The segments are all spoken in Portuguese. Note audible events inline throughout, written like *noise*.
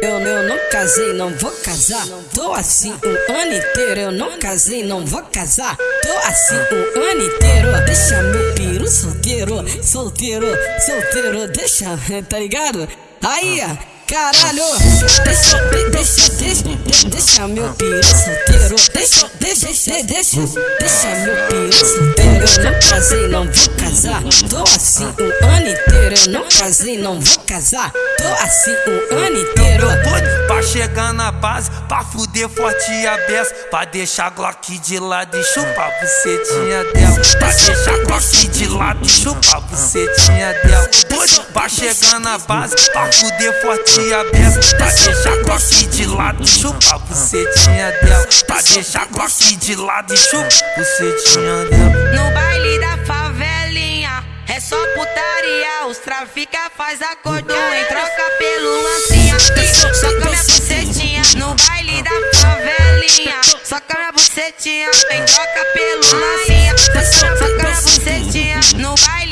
Eu, eu não casei, não vou casar. Tô assim um ano inteiro. Eu não casei, não vou casar. Tô assim um ano inteiro. Deixa meu piru solteiro, solteiro, solteiro. Deixa, *laughs* tá ligado? Aí, caralho. Deixa, deixa, deixa, deixa meu piru solteiro. Deixa, deixa, deixa, deixa, deixa meu piru solteiro. Eu não casei, não vou casar. Tô assim um ano inteiro. Eu não casei, não vou casar. Tô assim um ano inteiro. Pra chegar na base, pra fuder forte e a beça, pra deixar Glock de lado e chupar bucetinha dela. Pra deixar Glock de lado e chupar bucetinha dela. Doido pra chegar na base, pra fuder forte e a beça, pra deixar Glock de lado e chupar bucetinha dela. Pra deixar Glock de lado e chupar bucetinha dela. No baile da favelinha é só putaria. Os trafica faz acordo em troca pelo lancinha. Soca minha bucetinha no baile da favelinha. Soca minha bucetinha em troca pelo lancinha. Soca minha bucetinha no baile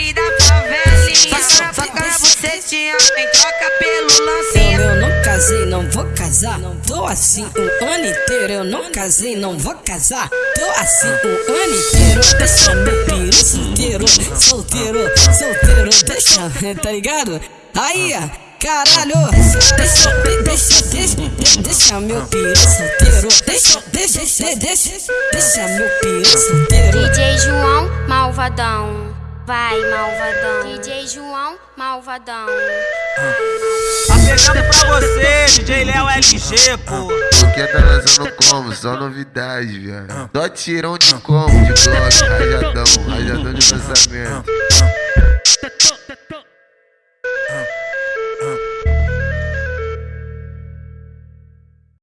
bucetinha em troca pelo lancinha. Eu, eu não casei, não vou casar. Tô assim um ano inteiro. Eu não casei, não vou casar. Tô assim um ano inteiro. Deixa meu piru solteiro, solteiro, solteiro. Deixa, *laughs* tá ligado? Aí, caralho. Deixa, deixa, deixa, deixa meu piru solteiro. Deixa, deixa, deixa, deixa, deixa meu piru solteiro. DJ João Malvadão. Vai, malvadão. DJ João Malvadão. Tá pegando pra você, DJ Léo LG, pô. Porque tá lançando como? Só novidade, viado. Só tirão de como, de glock, rajadão, rajadão de lançamento.